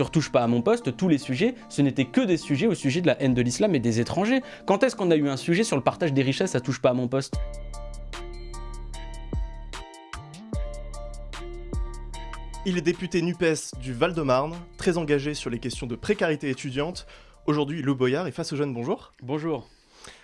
sur Touche pas à mon poste, tous les sujets, ce n'étaient que des sujets au sujet de la haine de l'islam et des étrangers. Quand est-ce qu'on a eu un sujet sur le partage des richesses à Touche pas à mon poste? Il est député NUPES du Val-de-Marne, très engagé sur les questions de précarité étudiante. Aujourd'hui, Lou Boyard est Face aux Jeunes, bonjour. Bonjour.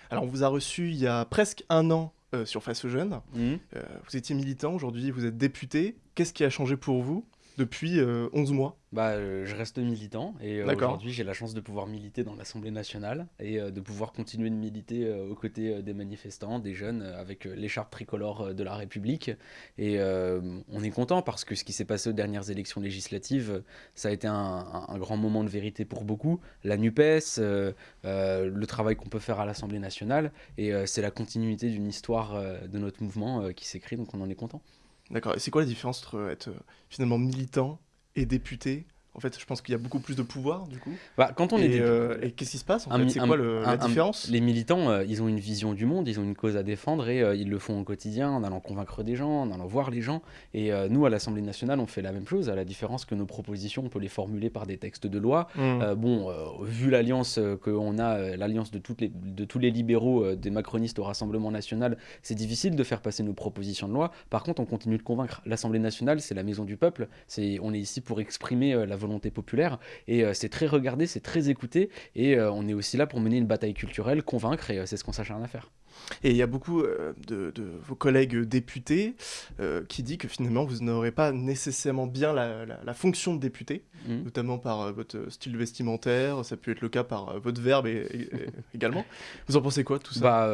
Alors, on vous a reçu il y a presque un an euh, sur Face aux Jeunes. Mmh. Euh, vous étiez militant, aujourd'hui vous êtes député. Qu'est-ce qui a changé pour vous? Depuis euh, 11 mois Bah, euh, je reste militant et euh, aujourd'hui j'ai la chance de pouvoir militer dans l'Assemblée nationale et euh, de pouvoir continuer de militer euh, aux côtés euh, des manifestants, des jeunes, euh, avec euh, l'écharpe tricolore euh, de la République. Et euh, on est content parce que ce qui s'est passé aux dernières élections législatives, euh, ça a été un, un- un grand moment de vérité pour beaucoup. La NUPES, euh, euh, le travail qu'on peut faire à l'Assemblée nationale et euh, c'est la continuité d'une histoire euh, de notre mouvement euh, qui s'écrit, donc on en est content. D'accord, et c'est quoi la différence entre être euh, finalement militant et député En fait, je pense qu'il y a beaucoup plus de pouvoir du coup. Bah, quand on est et député- euh, et qu'est-ce qui se passe en C'est quoi le- un- la un- différence Les militants, euh, ils ont une vision du monde, ils ont une cause à défendre et euh, ils le font au quotidien en allant convaincre des gens, en allant voir les gens. Et nous, à l'Assemblée nationale, on fait la même chose, à la différence que nos propositions, on peut les formuler par des textes de loi. Euh, bon, vu l'alliance qu'on a, l'alliance de, toutes les- de tous les libéraux, des macronistes au Rassemblement national, c'est difficile de faire passer nos propositions de loi. Par contre, on continue de convaincre. L'Assemblée nationale, c'est la maison du peuple. C'est, on est ici pour exprimer la volonté populaire. Et euh, c'est très regardé, c'est très écouté. Et euh, on est aussi là pour mener une bataille culturelle, convaincre, et euh, c'est ce qu'on s'acharne à faire. Et il y a beaucoup euh, de, de vos collègues députés euh, qui disent que finalement vous n'aurez pas nécessairement bien la, la- la fonction de député, Mhm. notamment par euh, votre style vestimentaire, ça peut être le cas par euh, votre verbe et- et- et également. Vous en pensez quoi tout ça? Bah,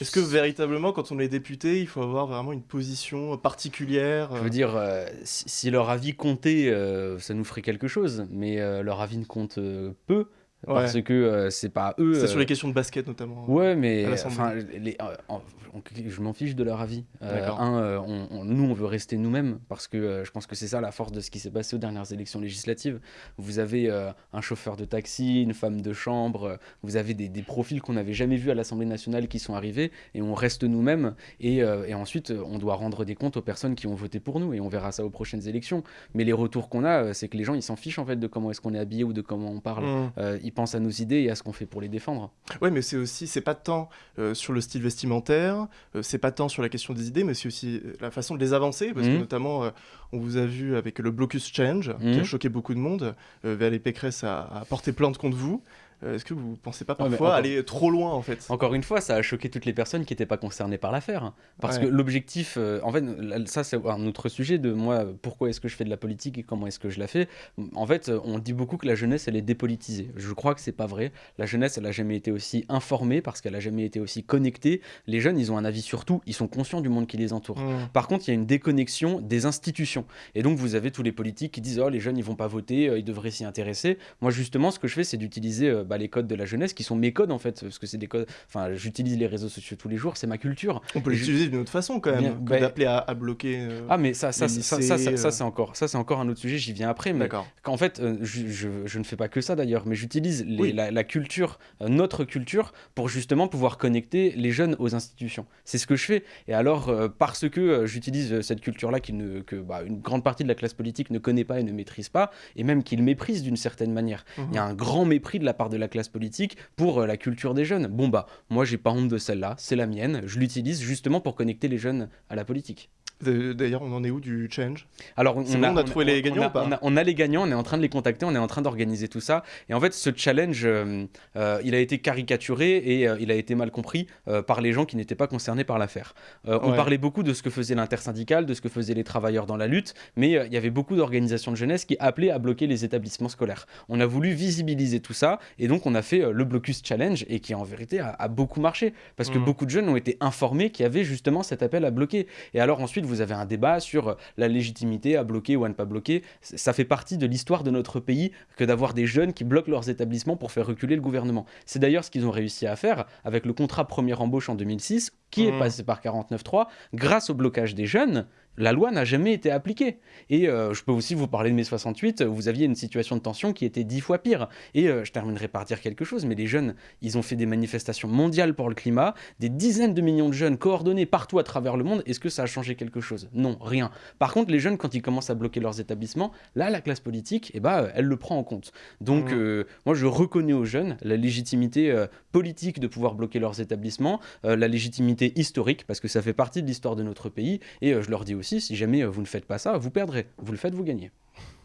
Est-ce que véritablement, quand on est député, il faut avoir vraiment une position particulière Je veux dire, si, si leur avis comptait, ça nous ferait quelque chose, mais leur avis ne compte peu. Parce que euh, c'est pas eux. C'est sur euh, les questions de basket notamment. Ouais, mais enfin, les- euh, on- je m'en fiche de leur avis. Euh, D'accord. un, euh, on- on- nous, on veut rester nous-mêmes parce que euh, je pense que c'est ça la force de ce qui s'est passé aux dernières élections législatives. Vous avez euh, un chauffeur de taxi, une femme de chambre, vous avez des, des profils qu'on n'avait jamais vus à l'Assemblée nationale qui sont arrivés et on reste nous-mêmes. Et, euh, et ensuite, on doit rendre des comptes aux personnes qui ont voté pour nous et on verra ça aux prochaines élections. Mais les retours qu'on a, c'est que les gens, ils s'en fichent en fait de comment est-ce qu'on est habillé ou de comment on parle. Euh, ils pensent à nos idées et à ce qu'on fait pour les défendre. Ouais, mais c'est aussi, c'est pas tant euh, sur le style vestimentaire, euh, c'est pas tant sur la question des idées, mais c'est aussi euh, la façon de les avancer, parce que Mhm. notamment, euh, on vous a vu avec le blocus change, qui a Mhm. choqué beaucoup de monde. Valérie Pécresse a, a porté plainte contre vous. Euh, Est-ce que vous pensez pas Ouais, mais parfois encore- aller trop loin en fait Encore une fois, ça a choqué toutes les personnes qui n'étaient pas concernées par l'affaire. hein. Parce Ouais. que l'objectif, euh, en fait, ça c'est un autre sujet de moi, pourquoi est-ce que je fais de la politique et comment est-ce que je la fais. En fait, on dit beaucoup que la jeunesse, elle est dépolitisée. Je crois que c'est pas vrai. La jeunesse, elle a jamais été aussi informée parce qu'elle a jamais été aussi connectée. Les jeunes, ils ont un avis sur tout, ils sont conscients du monde qui les entoure. Mhm. Par contre, il y a une déconnexion des institutions. Et donc, vous avez tous les politiques qui disent Oh, les jeunes, ils vont pas voter, euh, ils devraient s'y intéresser. Moi, justement, ce que je fais, c'est d'utiliser euh, bah, les codes de la jeunesse qui sont mes codes, en fait. Parce que c'est des codes. Enfin, j'utilise les réseaux sociaux tous les jours, c'est ma culture. On peut je- l'utiliser d'une autre façon quand même, bah- d'appeler à, à bloquer. euh, Ah, mais ça, ça, les ça, ça, euh. c'est encore, ça, c'est encore un autre sujet, j'y viens après. Mais qu'en fait, euh, je, je- je ne fais pas que ça d'ailleurs, mais j'utilise les- Oui. la, la culture, euh, notre culture, pour justement pouvoir connecter les jeunes aux institutions. C'est ce que je fais. Et alors, parce que j'utilise cette culture-là qui ne- que bah, une grande partie de la classe politique ne connaît pas et ne maîtrise pas, et même qu'il méprise d'une certaine manière. Il y a un grand mépris de la part de la classe politique pour euh, la culture des jeunes. Bon bah, moi j'ai pas honte de celle-là, c'est la mienne, je l'utilise justement pour connecter les jeunes à la politique. D'ailleurs, on en est où du change? Alors, bon, on a trouvé les gagnants a, ou pas? on a- on a les gagnants, on est en train de les contacter, on est en train d'organiser tout ça. Et en fait, ce challenge, euh, euh, il a été caricaturé et euh, il a été mal compris par les gens qui n'étaient pas concernés par l'affaire. On parlait beaucoup de ce que faisait l'intersyndicale, de ce que faisaient les travailleurs dans la lutte, mais il y avait beaucoup d'organisations de jeunesse qui appelaient à bloquer les établissements scolaires. On a voulu visibiliser tout ça et donc on a fait le Blocus Challenge et qui en vérité a, a beaucoup marché parce que Mhm. beaucoup de jeunes ont été informés qu'il y avait justement cet appel à bloquer. Et alors ensuite, vous avez un débat sur la légitimité à bloquer ou à ne pas bloquer. Ça fait partie de l'histoire de notre pays que d'avoir des jeunes qui bloquent leurs établissements pour faire reculer le gouvernement. C'est d'ailleurs ce qu'ils ont réussi à faire avec le contrat première embauche en 2006, qui est Mhm. passé par 49.3. Grâce au blocage des jeunes, la loi n'a jamais été appliquée. Et euh, je peux aussi vous parler de mai 68, vous aviez une situation de tension qui était dix fois pire. Et euh, je terminerai par dire quelque chose, mais les jeunes, ils ont fait des manifestations mondiales pour le climat, des dizaines de millions de jeunes coordonnés partout à travers le monde. Est-ce que ça a changé quelque chose? Non, rien. Par contre, les jeunes, quand ils commencent à bloquer leurs établissements, là, la classe politique, eh ben, elle le prend en compte. Donc, mmh. moi, je reconnais aux jeunes la légitimité politique de pouvoir bloquer leurs établissements, la légitimité historique, parce que ça fait partie de l'histoire de notre pays. Et je leur dis aussi, si jamais euh, vous ne faites pas ça, vous perdrez. Vous le faites, vous gagnez.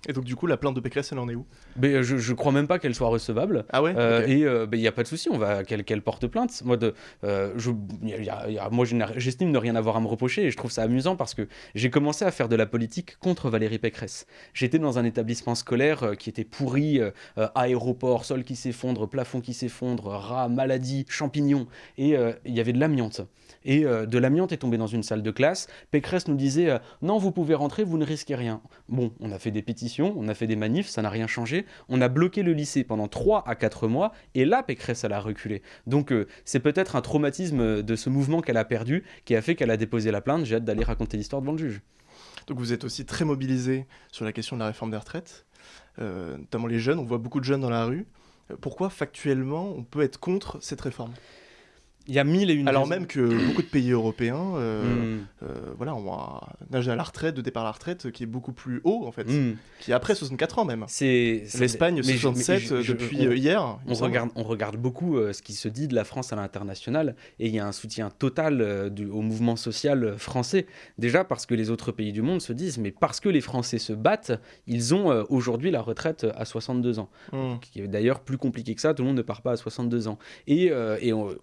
Et donc, du coup, la plainte de Pécresse, elle en est où? Mais, euh, je, je crois même pas qu'elle soit recevable. Ah ouais? Euh, Et il n'y a pas de souci, on va qu'elle porte plainte. Moi, de, je, moi j'estime ne rien avoir à me reprocher et je trouve ça amusant parce que j'ai commencé à faire de la politique contre Valérie Pécresse. J'étais dans un établissement scolaire qui était pourri, aéroport, sol qui s'effondre, plafond qui s'effondre, rats, maladies, champignons, et il y avait de l'amiante et euh, de l'amiante est tombé dans une salle de classe. Pécresse nous disait euh, non, vous pouvez rentrer, vous ne risquez rien. Bon, on a fait des pétitions, on a fait des manifs, ça n'a rien changé. On a bloqué le lycée pendant 3 à 4 mois et là, Pécresse, elle a reculé. Donc, euh, c'est peut-être un traumatisme de ce mouvement qu'elle a perdu qui a fait qu'elle a déposé la plainte. J'ai hâte d'aller raconter l'histoire devant le juge. Donc, vous êtes aussi très mobilisé sur la question de la réforme des retraites, notamment les jeunes. On voit beaucoup de jeunes dans la rue. Pourquoi factuellement on peut être contre cette réforme? Il y a mille et une Alors même que beaucoup de pays européens euh, hmm. euh, voilà, ont un âge à la retraite, de départ à la retraite, qui est beaucoup plus haut, en fait. Hmm. Qui est après 64 ans même. C'est L'Espagne, 67 depuis euh, hier. On regarde, on regarde beaucoup ce qui se dit de la France à l'international, et il y a un soutien total du, au mouvement social français. Déjà parce que les autres pays du monde se disent, mais parce que les Français se battent, ils ont aujourd'hui la retraite à 62 ans. Hmm. Qui est d'ailleurs plus compliqué que ça, tout le monde ne part pas à 62 ans. Et, et on,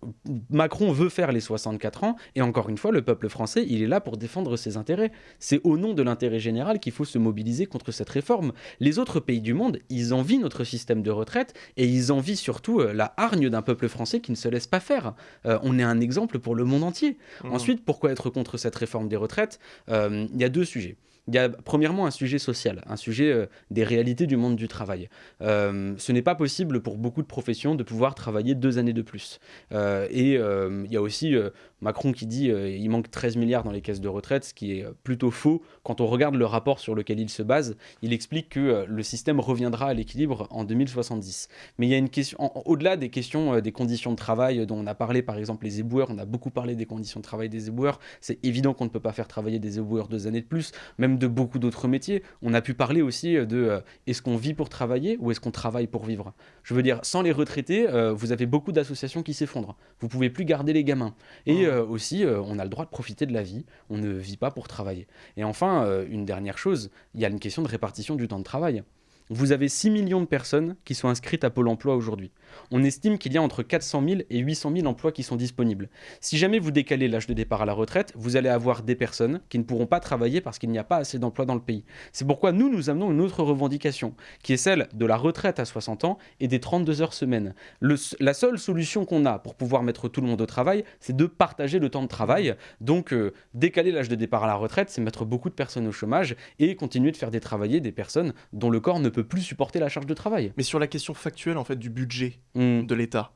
Macron veut faire les 64 ans, et encore une fois, le peuple français, il est là pour défendre ses intérêts. C'est au nom de l'intérêt général qu'il faut se mobiliser contre cette réforme. Les autres pays du monde, ils envient notre système de retraite, et ils envient surtout euh, la hargne d'un peuple français qui ne se laisse pas faire. Euh, on est un exemple pour le monde entier. Mmh. Ensuite, pourquoi être contre cette réforme des retraites? Euh, Il y a deux sujets. Il y a premièrement un sujet social, un sujet euh, des réalités du monde du travail. Euh, ce n'est pas possible pour beaucoup de professions de pouvoir travailler deux années de plus. Euh, et il y a aussi Macron qui dit qu'il manque 13 milliards dans les caisses de retraite, ce qui est plutôt faux. Quand on regarde le rapport sur lequel il se base, il explique que le système reviendra à l'équilibre en 2070. Mais il y a une question, au-delà des questions des conditions de travail dont on a parlé, par exemple les éboueurs, on a beaucoup parlé des conditions de travail des éboueurs, c'est évident qu'on ne peut pas faire travailler des éboueurs deux années de plus, même de beaucoup d'autres métiers. On a pu parler aussi euh, de euh, est-ce qu'on vit pour travailler ou est-ce qu'on travaille pour vivre? Je veux dire, sans les retraités, euh, vous avez beaucoup d'associations qui s'effondrent. Vous pouvez plus garder les gamins. Et aussi, on a le droit de profiter de la vie. On ne vit pas pour travailler. Et enfin, une dernière chose, il y a une question de répartition du temps de travail. Vous avez 6 millions de personnes qui sont inscrites à Pôle emploi aujourd'hui. On estime qu'il y a entre 400 000 et 800 000 emplois qui sont disponibles. Si jamais vous décalez l'âge de départ à la retraite, vous allez avoir des personnes qui ne pourront pas travailler parce qu'il n'y a pas assez d'emplois dans le pays. C'est pourquoi nous, nous amenons une autre revendication, qui est celle de la retraite à 60 ans et des 32 heures semaine. la seule solution qu'on a pour pouvoir mettre tout le monde au travail, c'est de partager le temps de travail. Donc, euh, décaler l'âge de départ à la retraite, c'est mettre beaucoup de personnes au chômage et continuer de faire des travailler des personnes dont le corps ne peut plus supporter la charge de travail. Mais sur la question factuelle en fait du budget hmm. de l'État,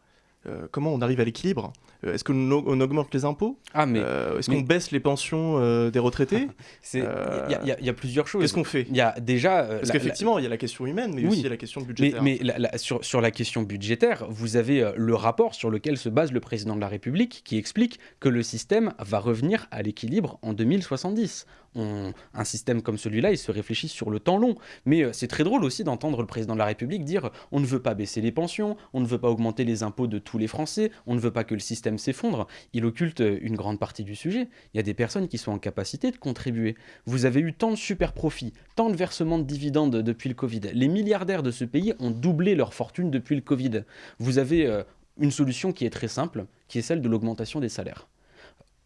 euh, comment on arrive à l'équilibre? Est-ce qu'on augmente les impôts ah, mais, euh, Est-ce qu'on baisse les pensions des retraités Il y, y, a plusieurs choses. Qu'est-ce qu'on fait Il y a déjà. Parce qu'effectivement, il y a la question humaine, mais aussi la question budgétaire. Mais, sur, sur, la question budgétaire, vous avez le rapport sur lequel se base le président de la République qui explique que le système va revenir à l'équilibre en 2070 un système comme celui-là, il se réfléchit sur le temps long. Mais euh, c'est très drôle aussi d'entendre le président de la République dire on ne veut pas baisser les pensions, on ne veut pas augmenter les impôts de tous les Français, on ne veut pas que le système s'effondre. Il occulte euh, une grande partie du sujet. Il y a des personnes qui sont en capacité de contribuer. Vous avez eu tant de super profits, tant de versements de dividendes depuis le Covid. Les milliardaires de ce pays ont doublé leur fortune depuis le Covid. Vous avez euh, une solution qui est très simple, qui est celle de l'augmentation des salaires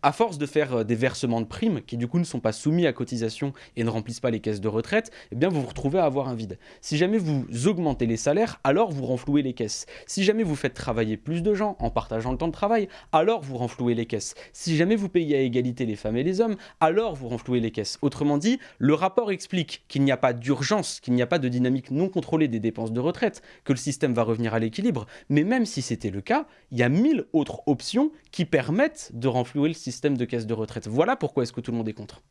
à force de faire euh, des versements de primes qui du coup ne sont pas soumis à cotisation et ne remplissent pas les caisses de retraite, eh bien vous vous retrouvez à avoir un vide. Si jamais vous augmentez les salaires, alors vous renflouez les caisses. Si jamais vous faites travailler plus de gens en partageant le temps de travail, alors vous renflouez les caisses. Si jamais vous payez à égalité les femmes et les hommes, alors vous renflouez les caisses. Autrement dit, le rapport explique qu'il n'y a pas d'urgence, qu'il n'y a pas de dynamique non contrôlée des dépenses de retraite, que le système va revenir à l'équilibre. Mais même si c'était le cas, il y a mille autres options qui permettent de renflouer le système système de caisse de retraite. Voilà pourquoi est-ce que tout le monde est contre.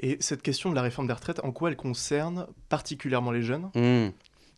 Et cette question de la réforme des retraites, en quoi elle concerne particulièrement les jeunes? Mmh.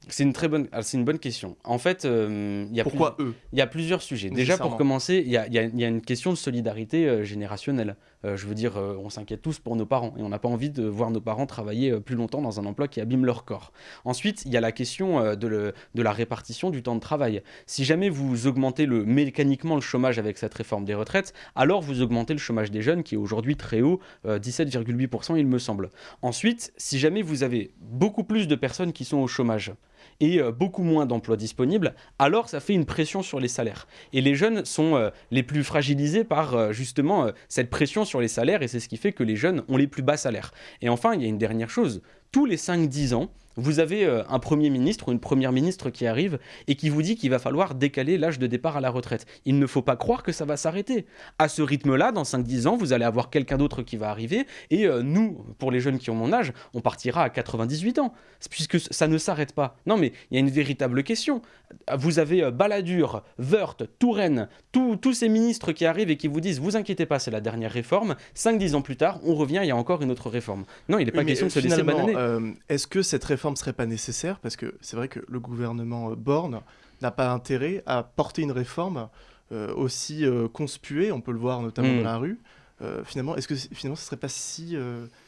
C'est une très bonne, ah, c'est une bonne question. En fait, euh, il y a pourquoi eux? Il y a plusieurs sujets. Déjà pour commencer, il y a, y a, une question de solidarité euh, générationnelle. Euh, je veux dire, on s'inquiète tous pour nos parents et on n'a pas envie de voir nos parents travailler plus longtemps dans un emploi qui abîme leur corps. Ensuite, il y a la question de, la répartition du temps de travail. Si jamais vous augmentez mécaniquement le chômage avec cette réforme des retraites, alors vous augmentez le chômage des jeunes qui est aujourd'hui très haut, 17,8% il me semble. Ensuite, si jamais vous avez beaucoup plus de personnes qui sont au chômage, et euh, beaucoup moins d'emplois disponibles, alors ça fait une pression sur les salaires. Et les jeunes sont euh, les plus fragilisés par euh, justement cette pression sur les salaires et c'est ce qui fait que les jeunes ont les plus bas salaires. Et enfin, il y a une dernière chose, tous les 5-10 ans, vous avez un Premier ministre ou une Première ministre qui arrive et qui vous dit qu'il va falloir décaler l'âge de départ à la retraite. Il ne faut pas croire que ça va s'arrêter. À ce rythme-là, dans 5-10 ans, vous allez avoir quelqu'un d'autre qui va arriver et nous, pour les jeunes qui ont mon âge, on partira à 98 ans, puisque ça ne s'arrête pas. Non mais il y a une véritable question. Vous avez Balladur, Wörth, Touraine, tous ces ministres qui arrivent et qui vous disent « vous inquiétez pas, c'est la dernière réforme », 5-10 ans plus tard, on revient, il y a encore une autre réforme. Non, il n'est pas question de se laisser bananer. Euh, est-ce que cette réforme ne serait pas nécessaire? Parce que c'est vrai que le gouvernement euh, Borne n'a pas intérêt à porter une réforme euh, aussi conspuée, on peut le voir notamment hmm. dans la rue. finalement, est-ce que finalement ce ne serait pas si,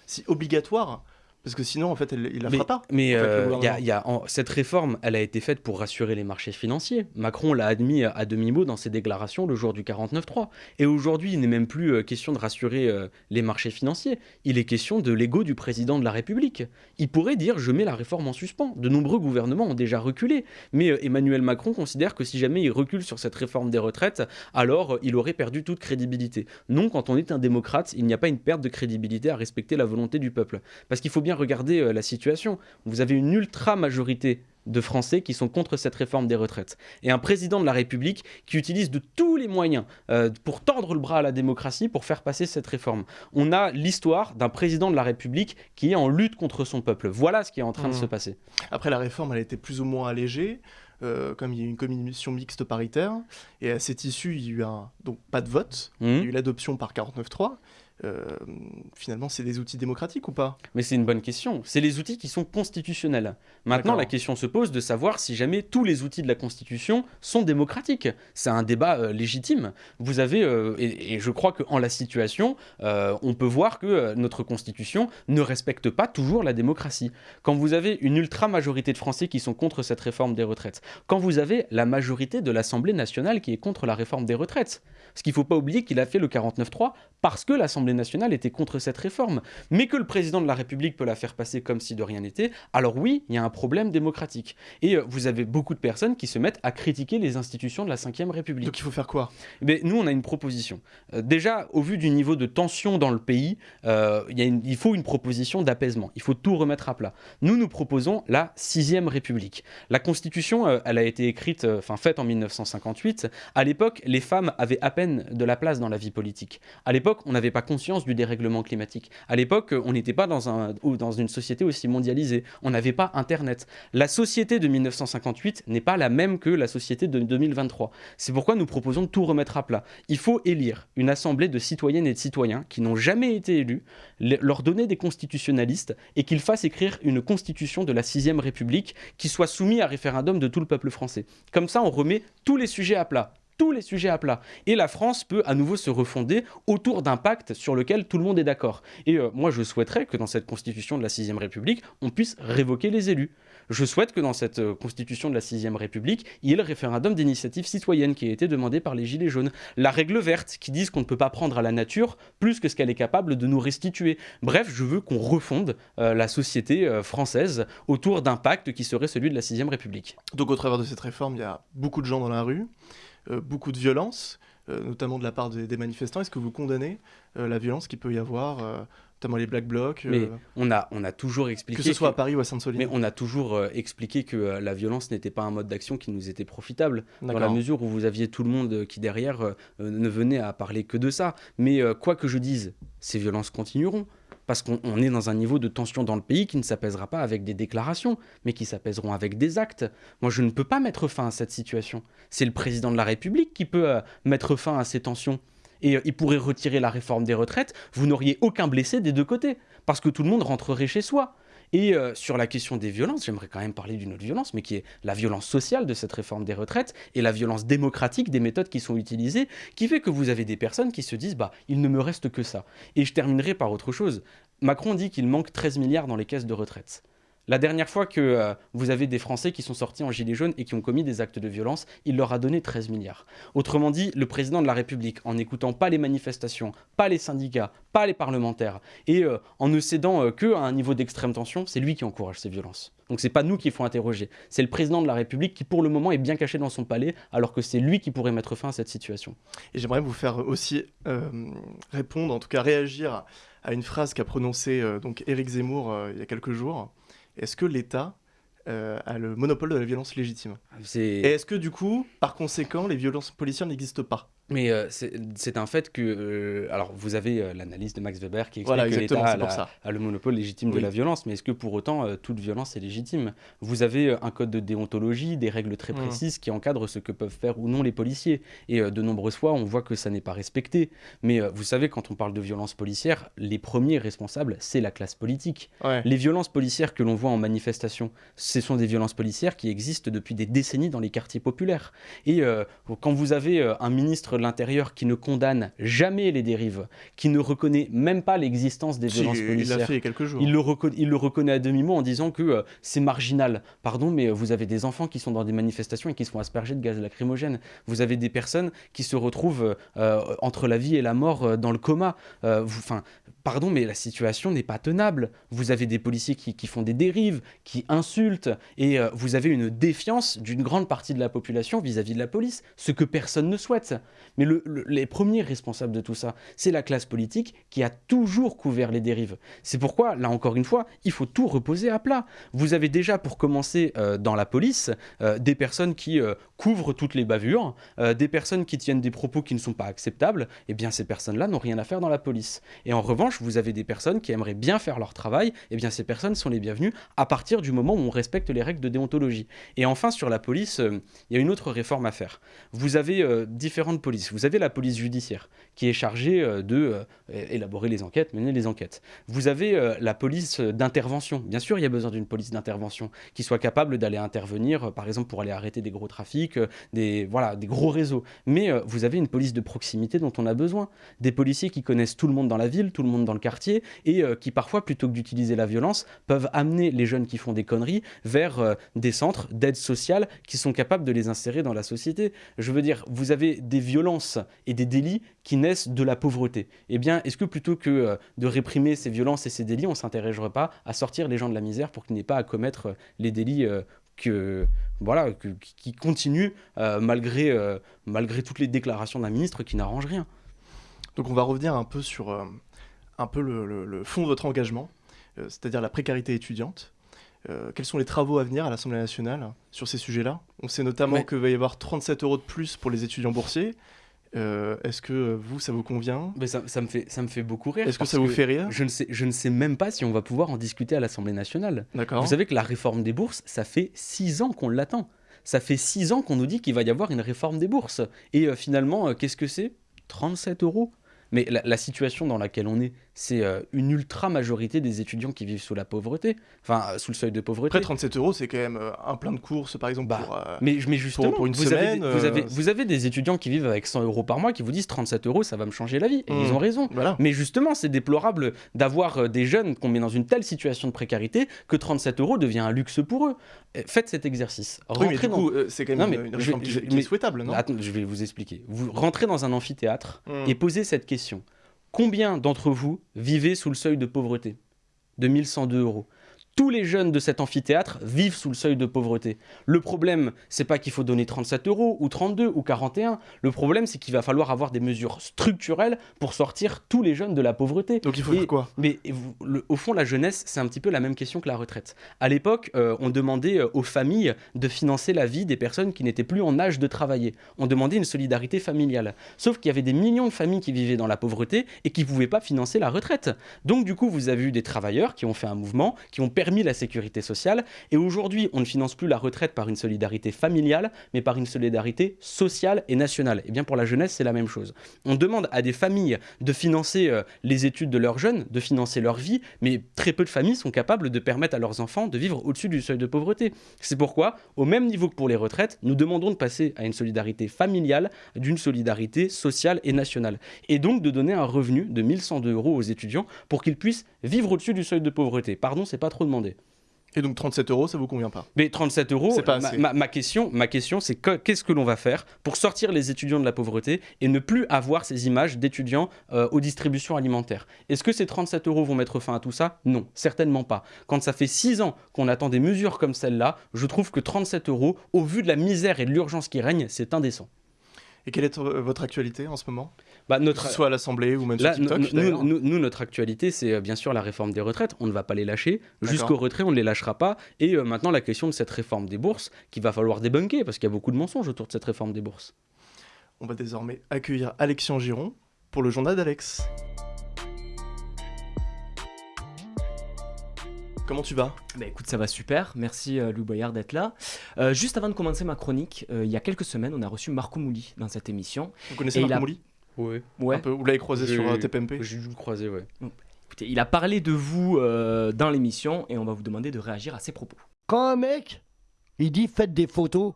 si obligatoire parce que sinon, en fait, il la fera pas. Mais euh, y a, cette réforme, elle a été faite pour rassurer les marchés financiers. Macron l'a admis à demi-mot dans ses déclarations le jour du 49-3. Et aujourd'hui, il n'est même plus euh, question de rassurer euh, les marchés financiers. Il est question de l'ego du président de la République. Il pourrait dire « je mets la réforme en suspens ». De nombreux gouvernements ont déjà reculé. Mais Emmanuel Macron considère que si jamais il recule sur cette réforme des retraites, alors il aurait perdu toute crédibilité. Non, quand on est un démocrate, il n'y a pas une perte de crédibilité à respecter la volonté du peuple. Parce qu'il faut bien regardez euh, la situation. Vous avez une ultra majorité de Français qui sont contre cette réforme des retraites. Et un président de la République qui utilise de tous les moyens euh, pour tordre le bras à la démocratie pour faire passer cette réforme. On a l'histoire d'un président de la République qui est en lutte contre son peuple. Voilà ce qui est en train de mmh. se passer. Après, la réforme, elle a été plus ou moins allégée. Euh, comme il y a eu une commission mixte paritaire, et à cette issue, il y a eu un, donc pas de vote, mmh. il y a eu l'adoption par 49.3, euh, finalement, c'est des outils démocratiques ou pas? Mais c'est une bonne question. C'est les outils qui sont constitutionnels. Maintenant, la question se pose de savoir si jamais tous les outils de la Constitution sont démocratiques. C'est un débat euh, légitime. Vous avez, euh, et, je crois qu'en la situation, on peut voir que notre Constitution ne respecte pas toujours la démocratie. Quand vous avez une ultra majorité de Français qui sont contre cette réforme des retraites, quand vous avez la majorité de l'Assemblée nationale qui est contre la réforme des retraites, ce qu'il ne faut pas oublier qu'il a fait le 49-3 parce que l'Assemblée nationale était contre cette réforme. Mais que le président de la République peut la faire passer comme si de rien n'était, alors oui, il y a un problème démocratique. Et euh, vous avez beaucoup de personnes qui se mettent à critiquer les institutions de la Ve République. Donc il faut faire quoi? Mais Nous, on a une proposition. Euh, déjà, au vu du niveau de tension dans le pays, euh, il faut une proposition d'apaisement. Il faut tout remettre à plat. Nous, nous proposons la Sixième République. La Constitution, elle a été écrite, enfin faite en 1958. À l'époque, les femmes avaient à peine de la place dans la vie politique. À l'époque, on n'avait pas conscience du dérèglement climatique. À l'époque, on n'était pas dans, un, dans une société aussi mondialisée. On n'avait pas Internet. La société de 1958 n'est pas la même que la société de 2023. C'est pourquoi nous proposons de tout remettre à plat. Il faut élire une assemblée de citoyennes et de citoyens qui n'ont jamais été élus, leur donner des constitutionnalistes et qu'ils fassent écrire une constitution de la 6ème République qui soit soumise à référendum de tout le peuple français. Comme ça, on remet tous les sujets à plat tous les sujets à plat. Et la France peut à nouveau se refonder autour d'un pacte sur lequel tout le monde est d'accord. Et euh, moi, je souhaiterais que dans cette constitution de la 6ème République, on puisse révoquer les élus. Je souhaite que dans cette euh, constitution de la 6ème République, il y ait le référendum d'initiative citoyenne qui a été demandé par les Gilets jaunes. La règle verte qui dit qu'on ne peut pas prendre à la nature plus que ce qu'elle est capable de nous restituer. Bref, je veux qu'on refonde euh, la société française autour d'un pacte qui serait celui de la 6ème République. Donc au travers de cette réforme, il y a beaucoup de gens dans la rue. Euh, beaucoup de violence, euh, notamment de la part des, manifestants. Est-ce que vous condamnez euh, la violence qu'il peut y avoir notamment les Black Blocs. Mais on a, on a toujours expliqué... Que ce soit à Paris ou à Sainte-Soline? Mais on a toujours expliqué que la violence n'était pas un mode d'action qui nous était profitable, dans la mesure où vous aviez tout le monde qui derrière ne venait à parler que de ça. Mais quoi que je dise, ces violences continueront parce qu'on est dans un niveau de tension dans le pays qui ne s'apaisera pas avec des déclarations, mais qui s'apaiseront avec des actes. Moi, je ne peux pas mettre fin à cette situation. C'est le président de la République qui peut euh, mettre fin à ces tensions. Et il pourrait retirer la réforme des retraites, vous n'auriez aucun blessé des deux côtés, parce que tout le monde rentrerait chez soi. Et euh, sur la question des violences, j'aimerais quand même parler d'une autre violence, mais qui est la violence sociale de cette réforme des retraites et la violence démocratique des méthodes qui sont utilisées, qui fait que vous avez des personnes qui se disent bah il ne me reste que ça. Et je terminerai par autre chose. Macron dit qu'il manque 13 milliards dans les caisses de retraite. La dernière fois que euh, vous avez des Français qui sont sortis en gilet jaune et qui ont commis des actes de violence, il leur a donné 13 milliards. Autrement dit, le président de la République, en n'écoutant pas les manifestations, pas les syndicats, pas les parlementaires, et euh, en ne cédant euh, que à un niveau d'extrême tension, c'est lui qui encourage ces violences. Donc c'est pas nous qu'il faut interroger, c'est le président de la République qui pour le moment est bien caché dans son palais, alors que c'est lui qui pourrait mettre fin à cette situation. Et j'aimerais vous faire aussi répondre, en tout cas réagir à une phrase qu'a prononcée donc Éric Zemmour il y a quelques jours est-ce que l'État euh, a le monopole de la violence légitime? Et est-ce que du coup, par conséquent, les violences policières n'existent pas? Mais euh, c'est un fait que. Euh, alors, vous avez euh, l'analyse de Max Weber qui explique que l'État a, le monopole légitime de la violence, mais est-ce que pour autant toute violence est légitime? Vous avez un code de déontologie, des règles très mmh. précises qui encadrent ce que peuvent faire ou non les policiers. Et de nombreuses fois, on voit que ça n'est pas respecté. Mais vous savez, quand on parle de violence policière, les premiers responsables, c'est la classe politique. Les violences policières que l'on voit en manifestation, ce sont des violences policières qui existent depuis des décennies dans les quartiers populaires. Et quand vous avez un ministre de l'Intérieur qui ne condamne jamais les dérives, qui ne reconnaît même pas l'existence des violences policières. Il l'a fait quelques jours. Il le, il le reconnaît à demi-mot en disant que euh, c'est marginal. Pardon, mais vous avez des enfants qui sont dans des manifestations et qui se font asperger de gaz lacrymogène. Vous avez des personnes qui se retrouvent euh, entre la vie et la mort euh, dans le coma. Enfin, pardon, mais la situation n'est pas tenable. Vous avez des policiers qui, font des dérives, qui insultent, et vous avez une défiance d'une grande partie de la population vis-à-vis -vis de la police, ce que personne ne souhaite. Mais les premiers responsables de tout ça, c'est la classe politique qui a toujours couvert les dérives. C'est pourquoi, là encore une fois, il faut tout reposer à plat. Vous avez déjà, pour commencer, euh, dans la police, euh, des personnes qui euh, couvrent toutes les bavures, des personnes qui tiennent des propos qui ne sont pas acceptables. Eh bien, ces personnes-là n'ont rien à faire dans la police. Et en revanche, vous avez des personnes qui aimeraient bien faire leur travail. Eh bien, ces personnes sont les bienvenues à partir du moment où on respecte les règles de déontologie. Et enfin, sur la police, il y a une autre réforme à faire. Vous avez différentes polices vous avez la police judiciaire qui est chargée euh, de euh, élaborer les enquêtes, mener les enquêtes. Vous avez euh, la police d'intervention. Bien sûr, il y a besoin d'une police d'intervention qui soit capable d'aller intervenir, par exemple pour aller arrêter des gros trafics, des, voilà, des gros réseaux. Mais vous avez une police de proximité dont on a besoin. Des policiers qui connaissent tout le monde dans la ville, tout le monde dans le quartier, et qui parfois, plutôt que d'utiliser la violence, peuvent amener les jeunes qui font des conneries vers des centres d'aide sociale qui sont capables de les insérer dans la société. Je veux dire, vous avez des violences et des délits qui naissent de la pauvreté. Eh bien, est-ce que plutôt que euh, de réprimer ces violences et ces délits, on ne s'intéresserait pas à sortir les gens de la misère pour qu'ils n'aient pas à commettre euh, les délits euh, que, voilà, qui continuent malgré, malgré toutes les déclarations d'un ministre qui n'arrange rien? Donc on va revenir un peu sur un peu le, fond de votre engagement, c'est-à-dire la précarité étudiante. quels sont les travaux à venir à l'Assemblée nationale sur ces sujets-là? On sait notamment qu'il va y avoir 37 euros de plus pour les étudiants boursiers, euh, est-ce que vous, ça vous convient Mais ça, me fait, ça me fait beaucoup rire. Est-ce que ça vous fait rire je ne, sais, je ne sais même pas si on va pouvoir en discuter à l'Assemblée nationale. Vous savez que la réforme des bourses, ça fait six ans qu'on l'attend. Ça fait six ans qu'on nous dit qu'il va y avoir une réforme des bourses. Et euh, finalement, euh, qu'est-ce que c'est? 37 euros mais la, situation dans laquelle on est, c'est euh, une ultra majorité des étudiants qui vivent sous la pauvreté, enfin euh, sous le seuil de pauvreté. Après 37 euros, c'est quand même euh, un plein de courses, par exemple, bah, pour, mais, mais justement, pour, une vous semaine. Avez, vous, avez, vous, avez, des étudiants qui vivent avec 100 euros par mois qui vous disent 37 euros, ça va me changer la vie. Et ils mmh. ont raison. Mais justement, c'est déplorable d'avoir des jeunes qu'on met dans une telle situation de précarité que 37 euros devient un luxe pour eux. Faites cet exercice. oui, mais du coup, c'est quand même une, réforme qui, est souhaitable, non? Attends, je vais vous expliquer. Vous rentrez dans un amphithéâtre mmh. et posez cette question. Combien d'entre vous vivez sous le seuil de pauvreté? De 1102 euros tous les jeunes de cet amphithéâtre vivent sous le seuil de pauvreté. Le problème, c'est pas qu'il faut donner 37 euros ou 32 ou 41. Le problème, c'est qu'il va falloir avoir des mesures structurelles pour sortir tous les jeunes de la pauvreté. Donc il faut faire quoi? Mais au fond, la jeunesse, c'est un petit peu la même question que la retraite. À l'époque, euh, on demandait euh, aux familles de financer la vie des personnes qui n'étaient plus en âge de travailler. On demandait une solidarité familiale. Sauf qu'il y avait des millions de familles qui vivaient dans la pauvreté et qui ne pouvaient pas financer la retraite. Donc du coup, vous avez eu des travailleurs qui ont fait un mouvement, qui ont perdu la sécurité sociale. Et aujourd'hui, on ne finance plus la retraite par une solidarité familiale, mais par une solidarité sociale et nationale. Et eh bien pour la jeunesse, c'est la même chose. On demande à des familles de financer euh, les études de leurs jeunes, de financer leur vie, mais très peu de familles sont capables de permettre à leurs enfants de vivre au-dessus du seuil de pauvreté. C'est pourquoi, au même niveau que pour les retraites, nous demandons de passer à une solidarité familiale, d'une solidarité sociale et nationale. Et donc de donner un revenu de 1102 euros aux étudiants pour qu'ils puissent vivre au-dessus du seuil de pauvreté. Pardon, c'est pas trop demandé. Et donc 37 euros, ça vous convient pas? Mais 37 euros, ma, ma, question, ma question c'est qu'est-ce que l'on va faire pour sortir les étudiants de la pauvreté et ne plus avoir ces images d'étudiants euh, aux distributions alimentaires? Est-ce que ces 37 euros vont mettre fin à tout ça? Non, certainement pas. Quand ça fait 6 ans qu'on attend des mesures comme celle-là, je trouve que 37 euros, au vu de la misère et de l'urgence qui règne, c'est indécent. Et quelle est euh, votre actualité en ce moment? Bah, notre... Soit à l'Assemblée ou même sur TikTok, nous, nous, notre actualité, c'est euh, bien sûr la réforme des retraites. On ne va pas les lâcher. Jusqu'au retrait, on ne les lâchera pas. Et euh, maintenant, la question de cette réforme des bourses, qu'il va falloir débunker, parce qu'il y a beaucoup de mensonges autour de cette réforme des bourses. On va désormais accueillir Alexian Giron pour le journal d'Alex. Comment tu vas? Bah écoute, ça va super. Merci euh, Louis Boyard d'être là. Euh, juste avant de commencer ma chronique, euh, il y a quelques semaines, on a reçu Marco Mouli dans cette émission. Vous connaissez Marco Mouli? Oui. Ouais. Vous l'avez croisé sur TPMP J'ai dû le croiser, ouais. Écoutez, il a parlé de vous dans l'émission et on va vous demander de réagir à ses propos. Quand un mec, il dit faites des photos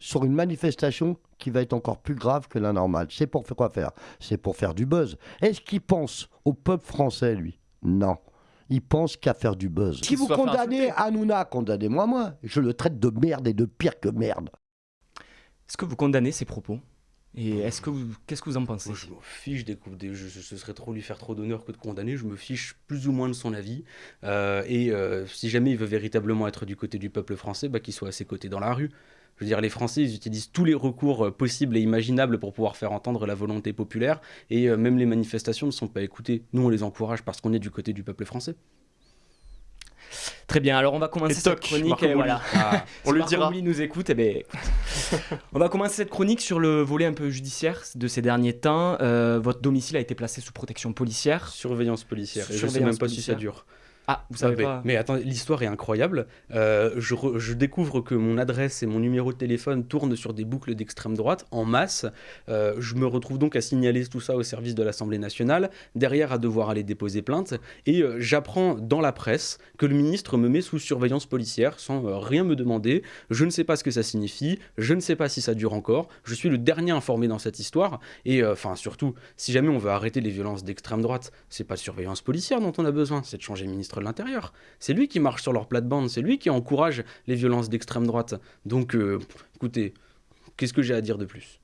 sur une manifestation qui va être encore plus grave que la normale, c'est pour faire quoi faire? C'est pour faire du buzz. Est-ce qu'il pense au peuple français, lui? Non il pense qu'à faire du buzz. Si vous condamnez Hanouna, condamnez-moi moi. Je le traite de merde et de pire que merde. Est-ce que vous condamnez ces propos? Et est-ce que qu'est-ce que vous en pensez? Je me fiche des, des je, ce serait trop lui faire trop d'honneur que de condamner. Je me fiche plus ou moins de son avis. Euh, et euh, si jamais il veut véritablement être du côté du peuple français, bah, qu'il soit à ses côtés dans la rue. Je veux dire, les Français, ils utilisent tous les recours euh, possibles et imaginables pour pouvoir faire entendre la volonté populaire. Et euh, même les manifestations ne sont pas écoutées. Nous, on les encourage parce qu'on est du côté du peuple français. Très bien, alors on va commencer cette chronique. Et voilà. Ah, on lui dira. nous écoute, eh ben, on va commencer cette chronique sur le volet un peu judiciaire de ces derniers temps. Euh, votre domicile a été placé sous protection policière. Surveillance policière. Et je ne sais même pas si ça dure. Ah, vous savez pas. Mais attends, l'histoire est incroyable. Euh, je, découvre que mon adresse et mon numéro de téléphone tournent sur des boucles d'extrême droite en masse. Euh, je me retrouve donc à signaler tout ça au service de l'Assemblée nationale, derrière à devoir aller déposer plainte. Et euh, j'apprends dans la presse que le ministre me met sous surveillance policière sans rien me demander. Je ne sais pas ce que ça signifie. Je ne sais pas si ça dure encore. Je suis le dernier informé dans cette histoire. Et enfin, surtout, si jamais on veut arrêter les violences d'extrême droite, c'est pas de surveillance policière dont on a besoin, c'est de changer ministre de l'Intérieur. C'est lui qui marche sur leur plate-bande, c'est lui qui encourage les violences d'extrême droite. Donc, euh, écoutez, qu'est-ce que j'ai à dire de plus?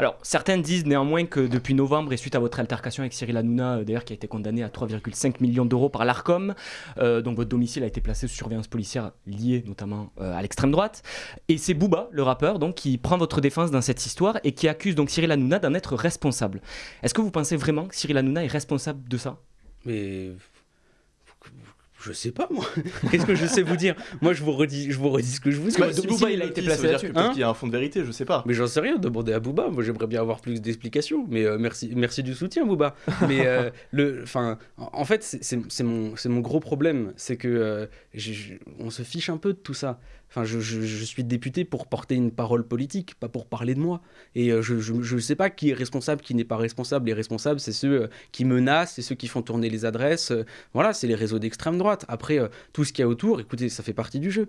Alors, certains disent néanmoins que depuis novembre et suite à votre altercation avec Cyril Hanouna, euh, d'ailleurs qui a été condamné à 3,5 millions d'euros par l'ARCOM, euh, donc votre domicile a été placé sous surveillance policière liée notamment à l'extrême droite. Et c'est Booba, le rappeur, donc qui prend votre défense dans cette histoire et qui accuse donc Cyril Hanouna d'en être responsable. Est-ce que vous pensez vraiment que Cyril Hanouna est responsable de ça? Mais je sais pas moi. Qu'est-ce que je sais vous dire? Moi je vous redis, je vous redis ce que je vous dis. Bah, si Booba il a été placé là-dessus, hein qu'il y a un fond de vérité, je sais pas. Mais j'en sais rien. Demandez à Booba. Moi j'aimerais bien avoir plus d'explications. Mais euh, merci, merci du soutien Booba. mais euh, le, enfin, en fait c'est mon, c'est mon gros problème, c'est que euh, on se fiche un peu de tout ça. Enfin, je, suis député pour porter une parole politique, pas pour parler de moi. Et euh, je ne sais pas qui est responsable, qui n'est pas responsable. Les responsables, c'est ceux euh, qui menacent, c'est ceux qui font tourner les adresses. Euh, voilà, c'est les réseaux d'extrême droite. Après, tout ce qu'il y a autour, écoutez, ça fait partie du jeu.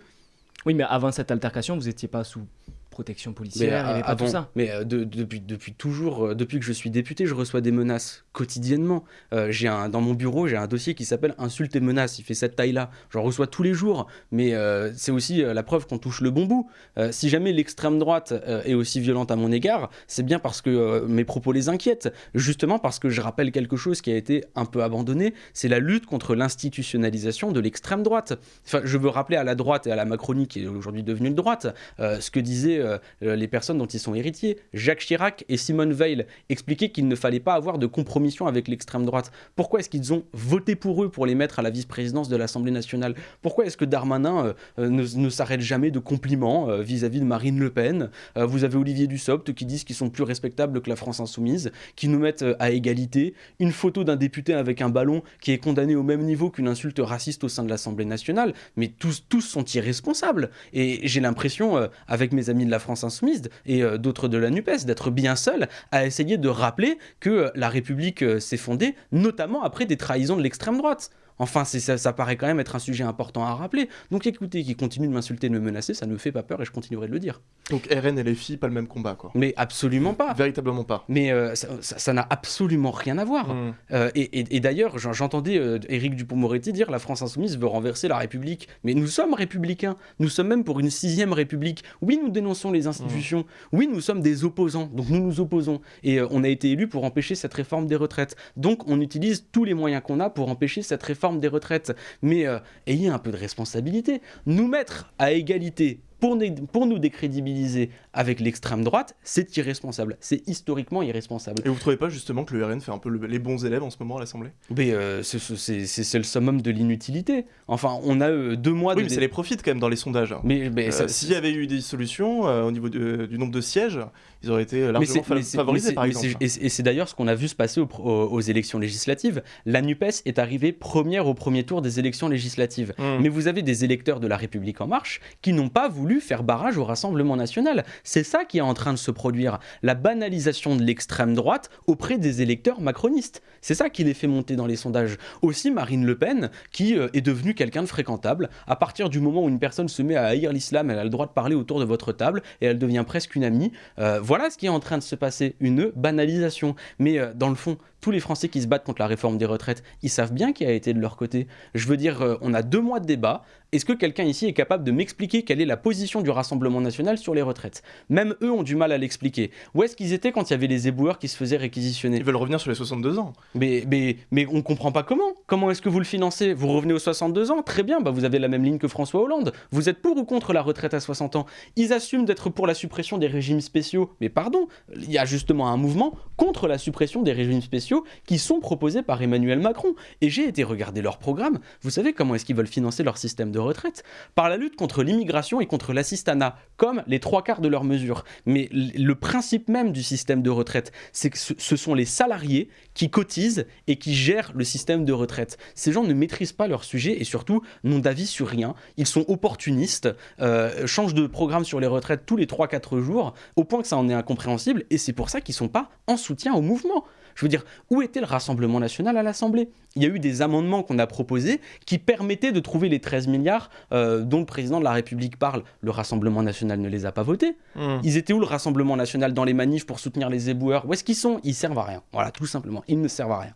Oui, mais avant cette altercation, vous n'étiez pas sous protection policière, il n'y pas tout ça. Mais depuis, depuis toujours, depuis que je suis député, je reçois des menaces quotidiennement. Euh, j'ai un, dans mon bureau, j'ai un dossier qui s'appelle Insultes et menaces. Il fait cette taille-là. J'en reçois tous les jours. Mais euh, c'est aussi euh, la preuve qu'on touche le bon bout. si jamais l'extrême droite est aussi violente à mon égard, c'est bien parce que mes propos les inquiètent. Justement parce que je rappelle quelque chose qui a été un peu abandonné. C'est la lutte contre l'institutionnalisation de l'extrême droite. Enfin, je veux rappeler à la droite et à la Macronie, qui est aujourd'hui devenue de droite, ce que disait euh, les personnes dont ils sont héritiers. Jacques Chirac et Simone Veil expliquaient qu'il ne fallait pas avoir de compromission avec l'extrême droite. Pourquoi est-ce qu'ils ont voté pour eux pour les mettre à la vice-présidence de l'Assemblée nationale? Pourquoi est-ce que Darmanin ne, s'arrête jamais de compliments vis-à-vis de Marine Le Pen? Vous avez Olivier Dussopt qui disent qu'ils sont plus respectables que la France insoumise, qui nous mettent à égalité. Une photo d'un député avec un ballon qui est condamné au même niveau qu'une insulte raciste au sein de l'Assemblée nationale. Mais tous, tous sont irresponsables. Et j'ai l'impression, euh, avec mes amis de la France Insoumise et euh, d'autres de la NUPES, d'être bien seul à essayer de rappeler que euh, la République s'est fondée, notamment après des trahisons de l'extrême droite. Enfin, ça, ça paraît quand même être un sujet important à rappeler. Donc écoutez, qui continue de m'insulter, de me menacer, ça ne me fait pas peur et je continuerai de le dire. Donc RN et les filles, pas le même combat, quoi. Mais absolument pas. Véritablement pas. Mais euh, ça n'a absolument rien à voir. Mmh. Euh, et, d'ailleurs, j'entendais euh, Éric Dupont-Moretti dire la France insoumise veut renverser la République. Mais nous sommes républicains. Nous sommes même pour une sixième République. Oui, nous dénonçons les institutions. Mmh. Oui, nous sommes des opposants. Donc nous nous opposons. Et on a été élus pour empêcher cette réforme des retraites. Donc on utilise tous les moyens qu'on a pour empêcher cette réforme des retraites, mais euh, ayez un peu de responsabilité. Nous mettre à égalité pour, nous décrédibiliser avec l'extrême droite, c'est irresponsable. C'est historiquement irresponsable. Et vous ne trouvez pas justement que le RN fait un peu les bons élèves en ce moment à l'Assemblée? Mais euh, c'est le summum de l'inutilité. Enfin, on a euh, deux mois oui, de... mais ça les profite quand même dans les sondages. Mais, euh, s'il y avait eu des solutions au niveau du nombre de sièges, ils auraient été largement favorisés par exemple. Et c'est d'ailleurs ce qu'on a vu se passer aux, élections législatives. La NUPES est arrivée première au premier tour des élections législatives. Mmh. Mais vous avez des électeurs de la République en marche qui n'ont pas voulu faire barrage au Rassemblement national. C'est ça qui est en train de se produire, la banalisation de l'extrême droite auprès des électeurs macronistes. C'est ça qui les fait monter dans les sondages. Aussi Marine Le Pen, qui euh, est devenue quelqu'un de fréquentable. À partir du moment où une personne se met à haïr l'islam, elle a le droit de parler autour de votre table et elle devient presque une amie. Euh, voilà ce qui est en train de se passer, une banalisation. Mais euh, dans le fond, tous les Français qui se battent contre la réforme des retraites, ils savent bien qui a été de leur côté. Je veux dire, on a deux mois de débat. Est-ce que quelqu'un ici est capable de m'expliquer quelle est la position du Rassemblement national sur les retraites? Même eux ont du mal à l'expliquer. Où est-ce qu'ils étaient quand il y avait les éboueurs qui se faisaient réquisitionner? Ils veulent revenir sur les 62 ans. Mais, mais, mais on comprend pas comment. Comment est-ce que vous le financez? Vous revenez aux 62 ans? Très bien, bah vous avez la même ligne que François Hollande. Vous êtes pour ou contre la retraite à 60 ans? Ils assument d'être pour la suppression des régimes spéciaux. Mais pardon, il y a justement un mouvement contre la suppression des régimes spéciaux qui sont proposés par Emmanuel Macron. Et j'ai été regarder leur programme. Vous savez comment est-ce qu'ils veulent financer leur système de retraite? Par la lutte contre l'immigration et contre l'assistanat, comme les trois quarts de leurs mesures. Mais le principe même du système de retraite, c'est que ce sont les salariés qui cotisent et qui gèrent le système de retraite. Ces gens ne maîtrisent pas leur sujet et surtout n'ont d'avis sur rien. Ils sont opportunistes, euh, changent de programme sur les retraites tous les 3-4 jours, au point que ça en est incompréhensible, et c'est pour ça qu'ils ne sont pas en soutien au mouvement. Je veux dire, où était le Rassemblement national à l'Assemblée? Il y a eu des amendements qu'on a proposés qui permettaient de trouver les 13 milliards euh, dont le président de la République parle. Le Rassemblement national ne les a pas votés. Hmm. Ils étaient où le Rassemblement national dans les manifs pour soutenir les éboueurs? Où est-ce qu'ils sont? Ils servent à rien. Voilà, tout simplement. Ils ne servent à rien.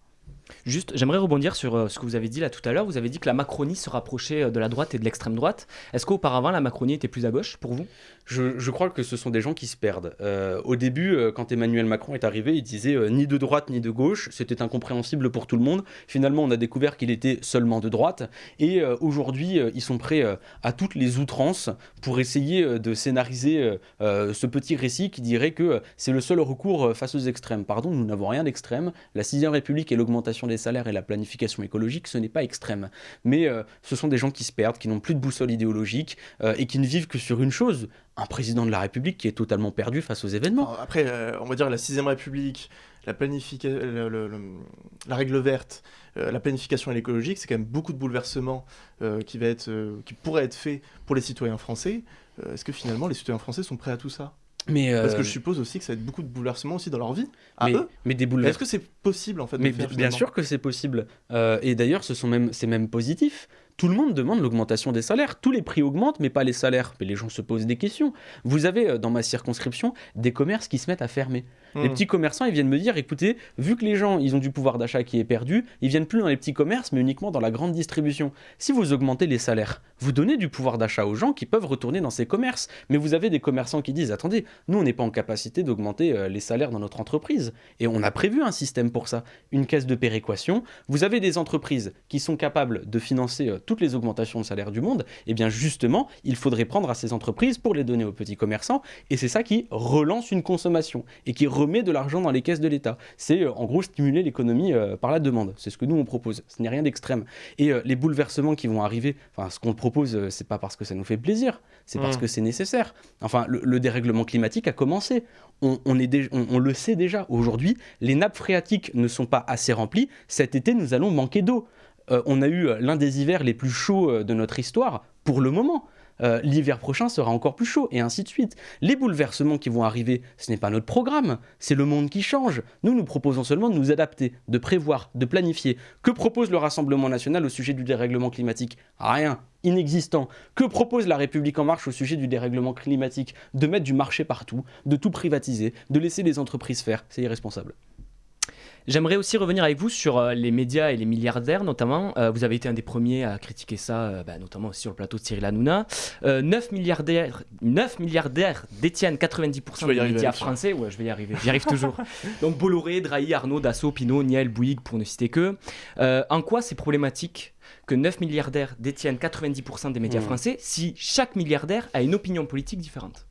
Juste, j'aimerais rebondir sur euh, ce que vous avez dit là tout à l'heure. Vous avez dit que la Macronie se rapprochait euh, de la droite et de l'extrême droite. Est-ce qu'auparavant, la Macronie était plus à gauche pour vous? Je, crois que ce sont des gens qui se perdent. Euh, au début, quand Emmanuel Macron est arrivé, il disait ni de droite ni de gauche. C'était incompréhensible pour tout le monde. Finalement, on a découvert qu'il était seulement de droite. Et aujourd'hui, ils sont prêts à toutes les outrances pour essayer de scénariser ce petit récit qui dirait que c'est le seul recours face aux extrêmes. Pardon, nous n'avons rien d'extrême. La 6 République et l'augmentation des salaires et la planification écologique, ce n'est pas extrême. Mais euh, ce sont des gens qui se perdent, qui n'ont plus de boussole idéologique euh, et qui ne vivent que sur une chose, un président de la République qui est totalement perdu face aux événements. après, euh, on va dire la 6 République, la, règle verte, la planification écologique, c'est quand même beaucoup de bouleversements qui, va être, qui pourraient être faits pour les citoyens français. Est-ce que finalement les citoyens français sont prêts à tout ça? Mais Parce que je suppose aussi que ça va être beaucoup de bouleversements aussi dans leur vie. mais, mais des Est-ce que c'est possible en fait Mais bien sûr que c'est possible. Euh, et d'ailleurs, ce sont même, c'est même positif. Tout le monde demande l'augmentation des salaires. Tous les prix augmentent, mais pas les salaires. Mais les gens se posent des questions. Vous avez euh, dans ma circonscription des commerces qui se mettent à fermer. Les hmm. petits commerçants, ils viennent me dire, écoutez, vu que les gens, ils ont du pouvoir d'achat qui est perdu, ils viennent plus dans les petits commerces, mais uniquement dans la grande distribution. Si vous augmentez les salaires, vous donnez du pouvoir d'achat aux gens qui peuvent retourner dans ces commerces. Mais vous avez des commerçants qui disent, attendez, nous, on n'est pas en capacité d'augmenter euh, les salaires dans notre entreprise. Et on a prévu un système pour ça, une caisse de péréquation. Vous avez des entreprises qui sont capables de financer toutes les augmentations de salaire du monde, eh bien justement, il faudrait prendre à ces entreprises pour les donner aux petits commerçants, et c'est ça qui relance une consommation et qui remet de l'argent dans les caisses de l'État. C'est euh, en gros stimuler l'économie euh, par la demande. C'est ce que nous on propose. Ce n'est rien d'extrême. Et euh, les bouleversements qui vont arriver, enfin ce qu'on propose, c'est pas parce que ça nous fait plaisir, c'est parce mmh. que c'est nécessaire. Enfin, le, dérèglement climatique a commencé. On, est on le sait déjà. Aujourd'hui, les nappes phréatiques ne sont pas assez remplies. Cet été, nous allons manquer d'eau. On a eu l'un des hivers les plus chauds de notre histoire pour le moment. Euh, l'hiver prochain sera encore plus chaud, et ainsi de suite. Les bouleversements qui vont arriver, ce n'est pas notre programme, c'est le monde qui change. Nous, nous proposons seulement de nous adapter, de prévoir, de planifier. Que propose le Rassemblement national au sujet du dérèglement climatique? Rien, inexistant. Que propose la République en marche au sujet du dérèglement climatique? De mettre du marché partout, de tout privatiser, de laisser les entreprises faire, c'est irresponsable. J'aimerais aussi revenir avec vous sur euh, les médias et les milliardaires, notamment. Euh, vous avez été un des premiers à critiquer ça, euh, bah, notamment aussi sur le plateau de Cyril Hanouna. 9 milliardaires, 9 milliardaires détiennent 90% des médias français. Ouais, je vais y arriver, j'y arrive toujours. Donc Bolloré, Drahi, Arnaud, Dassault, Pinot, Niel, Bouygues, pour ne citer que. en quoi c'est problématique que 9 milliardaires détiennent 90% des médias mmh. français si chaque milliardaire a une opinion politique différente?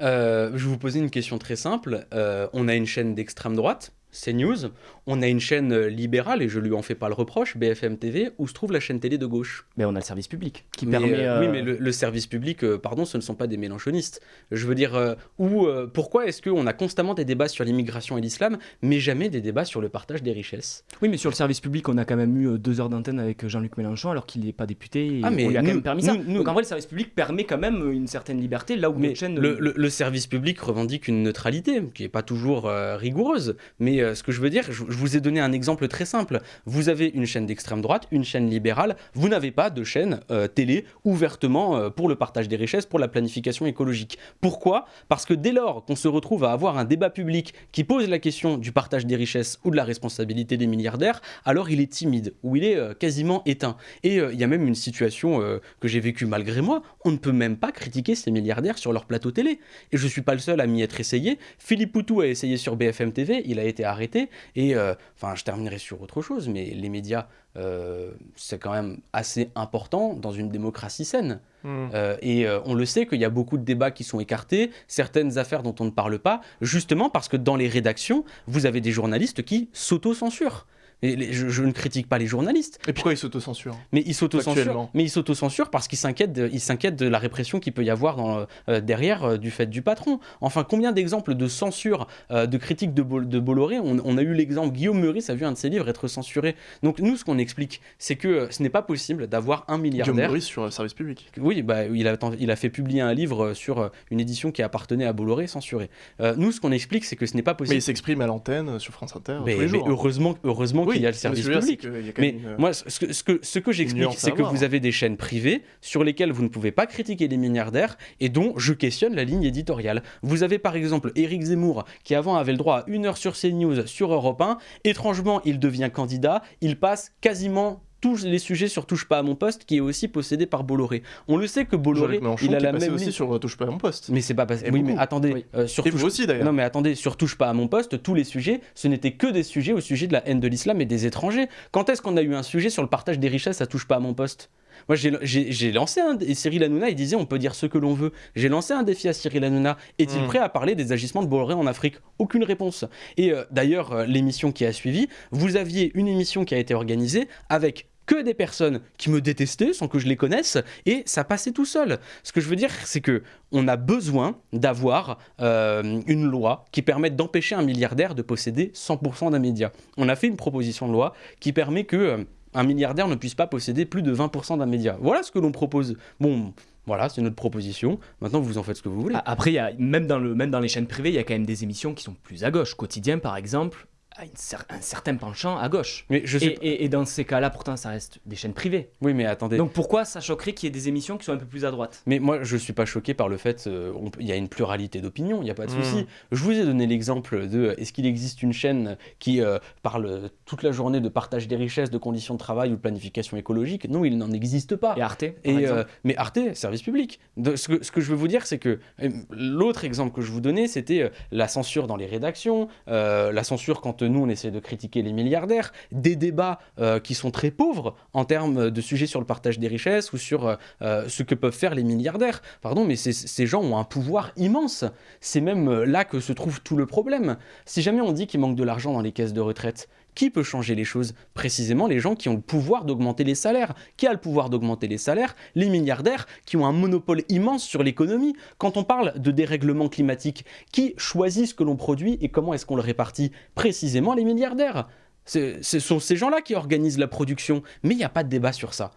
Je vais vous poser une question très simple. on a une chaîne d'extrême droite CNews, on a une chaîne euh, libérale, et je lui en fais pas le reproche, BFM TV, où se trouve la chaîne télé de gauche. Mais on a le service public qui permet... Euh, oui, euh, mais le, service public, pardon, ce ne sont pas des mélanchonistes. Je veux dire, où, pourquoi est-ce qu'on a constamment des débats sur l'immigration et l'islam, mais jamais des débats sur le partage des richesses? Oui, mais sur le service public, on a quand même eu deux heures d'antenne avec Jean-Luc Mélenchon, alors qu'il n'est pas député, et ah, mais on lui a quand même permis ça. Donc en vrai, le service public permet quand même une certaine liberté, là où mais chaîne... Le, le, service public revendique une neutralité, qui n'est pas toujours rigoureuse, mais ce que je veux dire, je, vous ai donné un exemple très simple. Vous avez une chaîne d'extrême droite, une chaîne libérale, vous n'avez pas de chaîne euh, télé ouvertement euh, pour le partage des richesses, pour la planification écologique. Pourquoi? Parce que dès lors qu'on se retrouve à avoir un débat public qui pose la question du partage des richesses ou de la responsabilité des milliardaires, alors il est timide ou il est euh, quasiment éteint. Et il y a même une situation que j'ai vécue malgré moi, on ne peut même pas critiquer ces milliardaires sur leur plateau télé. Et je ne suis pas le seul à m'y être essayé. Philippe Poutou a essayé sur BFM TV, il a été arrêté. Et euh, enfin, je terminerai sur autre chose, mais les médias, euh, c'est quand même assez important dans une démocratie saine. Hmm. Euh, et on le sait qu'il y a beaucoup de débats qui sont écartés, certaines affaires dont on ne parle pas, justement parce que dans les rédactions, vous avez des journalistes qui s'auto-censurent je, ne critique pas les journalistes. Et pourquoi ils s'autocensurent Mais ils s'autocensurent. Mais ils s'autocensurent parce qu'ils s'inquiètent, de, ils s'inquiètent de la répression qu'il peut y avoir dans, euh, derrière euh, du fait du patron. Enfin, combien d'exemples de censure, euh, de critique de, de Bolloré on, a eu l'exemple Guillaume Meurice a vu un de ses livres être censuré. Donc nous, ce qu'on explique, c'est que ce n'est pas possible d'avoir un milliardaire. Guillaume Meurice sur le service public. Oui, bah, il a, il a fait publier un livre sur une édition qui appartenait à Bolloré censuré. nous, ce qu'on explique, c'est que ce n'est pas possible. Mais il s'exprime à l'antenne sur France Inter tous les jours. Hein. heureusement, heureusement qu'il y a le service public. mais moi, ce que, ce que, ce que j'explique, c'est que vous avez des chaînes privées sur lesquelles vous ne pouvez pas critiquer les milliardaires et dont je questionne la ligne éditoriale. Vous avez par exemple Éric Zemmour qui avant avait le droit à une heure sur CNews sur Europe 1. Étrangement, il devient candidat. Il passe quasiment tous les sujets sur Touche pas à mon poste qui est aussi possédé par Bolloré. On le sait que Bolloré, il a la même aussi sur euh, Touche pas à mon poste. Mais c'est pas passé. Oui, mais attendez, euh, sur Et vous aussi d'ailleurs. Non mais attendez, sur Touche pas à mon poste, tous les sujets, ce n'étaient que des sujets au sujet de la haine de l'islam et des étrangers. Quand est-ce qu'on a eu un sujet sur le partage des richesses à Touche pas à mon poste? Moi, j'ai lancé un. Et Cyril Hanouna, il disait on peut dire ce que l'on veut. J'ai lancé un défi à Cyril Hanouna. Est-il hmm. prêt à parler des agissements de Bolloré en Afrique? Aucune réponse. Et euh, d'ailleurs, l'émission qui a suivi, vous aviez une émission qui a été organisée avec que des personnes qui me détestaient sans que je les connaisse et ça passait tout seul. Ce que je veux dire, c'est que on a besoin d'avoir euh, une loi qui permette d'empêcher un milliardaire de posséder 100% d'un média. On a fait une proposition de loi qui permet que euh, un milliardaire ne puisse pas posséder plus de 20% d'un média. Voilà ce que l'on propose. Bon, voilà, c'est notre proposition. Maintenant, vous en faites ce que vous voulez. Après, même, dans même dans les chaînes privées, il y a quand même des émissions qui sont plus à gauche. Quotidien, par exemple, un certain penchant à gauche. Mais je et, dans ces cas-là, pourtant, ça reste des chaînes privées. Oui, mais attendez. Donc pourquoi ça choquerait qu'il y ait des émissions qui sont un peu plus à droite? Mais moi, je suis pas choqué par le fait qu'il euh, y a une pluralité d'opinions, il n'y a pas de souci. Hmm. Je vous ai donné l'exemple de est-ce qu'il existe une chaîne qui euh, parle toute la journée de partage des richesses, de conditions de travail ou de planification écologique? Non, il n'en existe pas. Et Arte et, euh, Mais Arte, service public. De, ce, que, ce, que, je veux vous dire, c'est que l'autre exemple que je vous donnais, c'était la censure dans les rédactions, la censure quand nous, on essaie de critiquer les milliardaires, des débats qui sont très pauvres en termes de sujets sur le partage des richesses ou sur ce que peuvent faire les milliardaires. Pardon, mais ces gens ont un pouvoir immense. C'est même là que se trouve tout le problème. Si jamais on dit qu'il manque de l'argent dans les caisses de retraite, qui peut changer les choses? Précisément les gens qui ont le pouvoir d'augmenter les salaires. Qui a le pouvoir d'augmenter les salaires? Les milliardaires qui ont un monopole immense sur l'économie. Quand on parle de dérèglement climatique, qui choisit ce que l'on produit et comment est-ce qu'on le répartit? Précisément les milliardaires. Ce sont ces gens-là qui organisent la production, mais il n'y a pas de débat sur ça.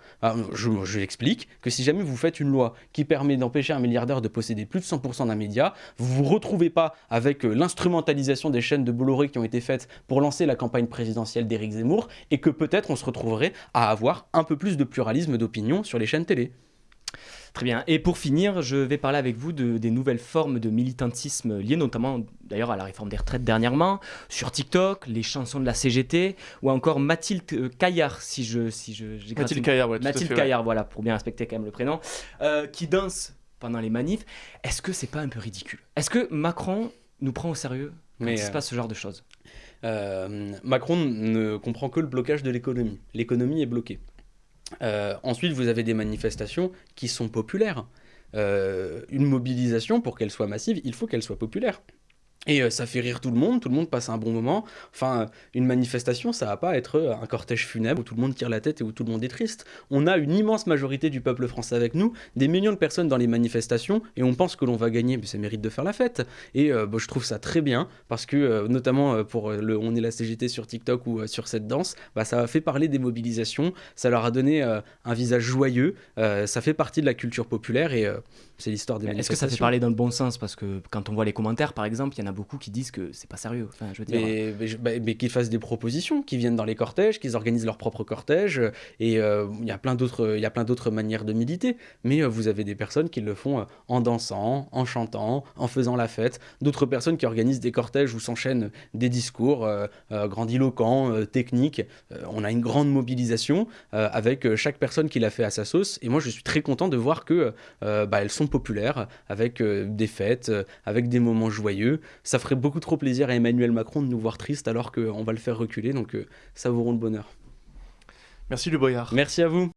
je, je l'explique que si jamais vous faites une loi qui permet d'empêcher un milliardaire de posséder plus de 100% d'un média, vous ne vous retrouvez pas avec euh, l'instrumentalisation des chaînes de Bolloré qui ont été faites pour lancer la campagne présidentielle d'Éric Zemmour, et que peut-être on se retrouverait à avoir un peu plus de pluralisme d'opinion sur les chaînes télé. Très bien. Et pour finir, je vais parler avec vous de, des nouvelles formes de militantisme liées notamment d'ailleurs à la réforme des retraites dernièrement, sur TikTok, les chansons de la CGT, ou encore Mathilde euh, Caillard, si je... Si je Mathilde Caillard, ouais, Mathilde Caillard, voilà, pour bien respecter quand même le prénom, euh, qui danse pendant les manifs. Est-ce que c'est pas un peu ridicule? Est-ce que Macron nous prend au sérieux quand Mais il se euh, passe ce genre de choses? Macron ne comprend que le blocage de l'économie. L'économie est bloquée. Euh, ensuite, vous avez des manifestations qui sont populaires. Euh, une mobilisation, pour qu'elle soit massive, il faut qu'elle soit populaire. Et euh, ça fait rire tout le monde, tout le monde passe un bon moment. Enfin, une manifestation, ça va pas être euh, un cortège funèbre où tout le monde tire la tête et où tout le monde est triste. On a une immense majorité du peuple français avec nous, des millions de personnes dans les manifestations, et on pense que l'on va gagner, mais ça mérite de faire la fête. Et euh, je trouve ça très bien, parce que notamment pour le On est la CGT sur TikTok ou sur cette danse, bah, ça a fait parler des mobilisations, ça leur a donné un visage joyeux, ça fait partie de la culture populaire, et c'est l'histoire des Est-ce que ça fait parler dans le bon sens? Parce que quand on voit les commentaires, par exemple, il y en a beaucoup qui disent que c'est pas sérieux. Bah, mais, qu'ils fassent des propositions, qu'ils viennent dans les cortèges, qu'ils organisent leur propre cortège. Et euh, il y a plein d'autres manières de militer. Mais euh, vous avez des personnes qui le font euh, en dansant, en chantant, en faisant la fête. D'autres personnes qui organisent des cortèges où s'enchaînent des discours grandiloquents, techniques. on a une grande mobilisation avec chaque personne qui l'a fait à sa sauce. Et moi, je suis très content de voir que bah, sont populaires, avec des fêtes, avec des moments joyeux ça ferait beaucoup trop plaisir à Emmanuel Macron de nous voir tristes alors qu'on va le faire reculer, donc euh, ça vous rend le bonheur. Merci Le Boyard. Merci à vous.